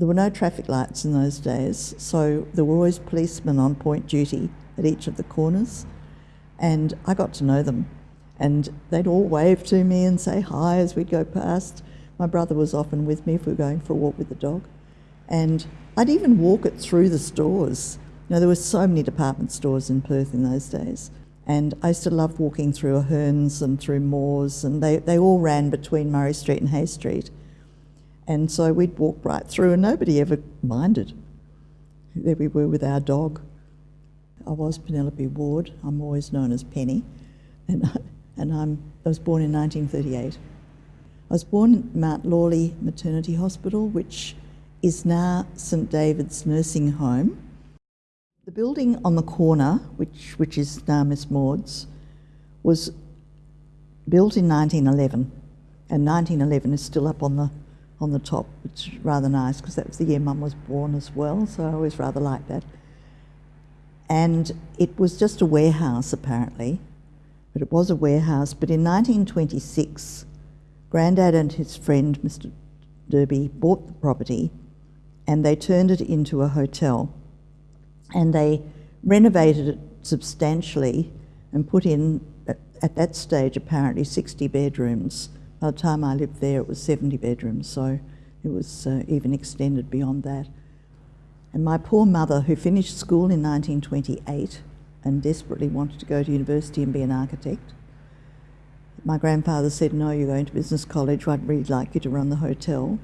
there were no traffic lights in those days, so there were always policemen on point duty at each of the corners, and I got to know them. And they'd all wave to me and say hi as we'd go past. My brother was often with me if we were going for a walk with the dog. And I'd even walk it through the stores. You know, there were so many department stores in Perth in those days. And I used to love walking through Ahern's and through Moore's, and they, they all ran between Murray Street and Hay Street. And so we'd walk right through, and nobody ever minded. There we were with our dog. I was Penelope Ward. I'm always known as Penny. And and I'm, I was born in 1938. I was born at Mount Lawley Maternity Hospital, which is now St David's Nursing Home. The building on the corner, which, which is now Miss Maud's, was built in 1911, and 1911 is still up on the on the top, which is rather nice because that was the year Mum was born as well, so I always rather liked that. And it was just a warehouse apparently, but it was a warehouse. But in 1926, Grandad and his friend, Mr. Derby, bought the property and they turned it into a hotel. And they renovated it substantially and put in, at that stage, apparently 60 bedrooms. By the time I lived there, it was 70 bedrooms, so it was uh, even extended beyond that. And my poor mother, who finished school in 1928, and desperately wanted to go to university and be an architect. My grandfather said, no, you're going to business college, I'd really like you to run the hotel.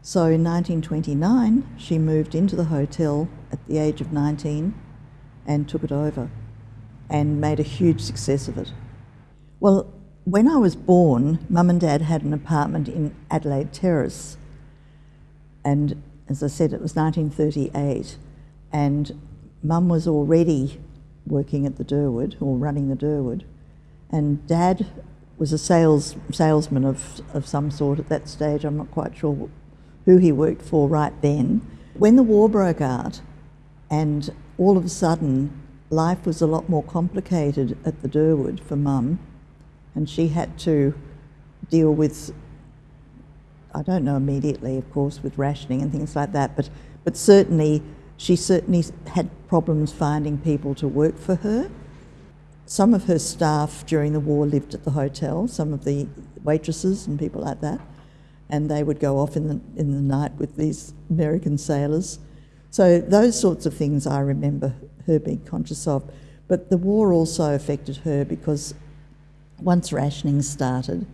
So in 1929, she moved into the hotel at the age of 19 and took it over and made a huge success of it. Well, when I was born, mum and dad had an apartment in Adelaide Terrace. And as I said, it was 1938. And mum was already working at the Durwood or running the Durwood, and Dad was a sales salesman of, of some sort at that stage. I'm not quite sure who he worked for right then. When the war broke out, and all of a sudden life was a lot more complicated at the Durwood for Mum, and she had to deal with I don't know immediately, of course, with rationing and things like that, but but certainly she certainly had problems finding people to work for her. Some of her staff during the war lived at the hotel, some of the waitresses and people like that, and they would go off in the, in the night with these American sailors. So those sorts of things I remember her being conscious of. But the war also affected her because once rationing started,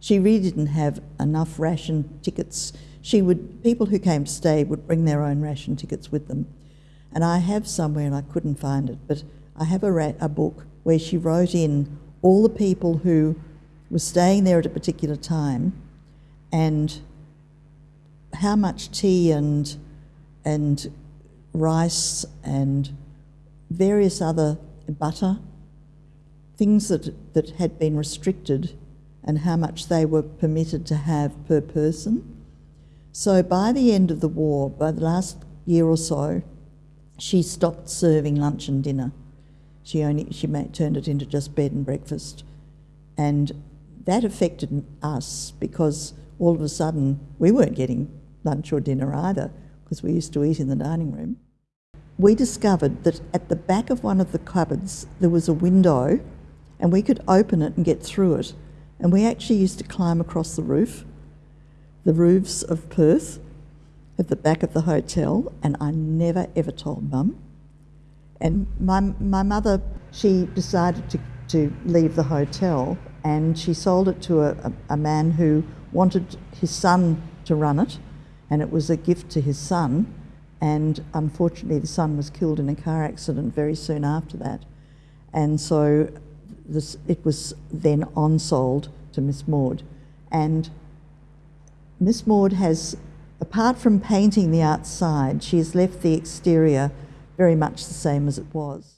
she really didn't have enough ration tickets she would, people who came to stay would bring their own ration tickets with them. And I have somewhere, and I couldn't find it, but I have a, a book where she wrote in all the people who were staying there at a particular time and how much tea and, and rice and various other butter, things that, that had been restricted and how much they were permitted to have per person. So by the end of the war, by the last year or so, she stopped serving lunch and dinner. She only she made, turned it into just bed and breakfast, and that affected us because all of a sudden we weren't getting lunch or dinner either because we used to eat in the dining room. We discovered that at the back of one of the cupboards there was a window, and we could open it and get through it. And we actually used to climb across the roof the roofs of Perth at the back of the hotel, and I never ever told mum. And my, my mother, she decided to, to leave the hotel and she sold it to a, a, a man who wanted his son to run it, and it was a gift to his son. And unfortunately, the son was killed in a car accident very soon after that. And so this, it was then on sold to Miss Maud. And Miss Maud has, apart from painting the outside, she has left the exterior very much the same as it was.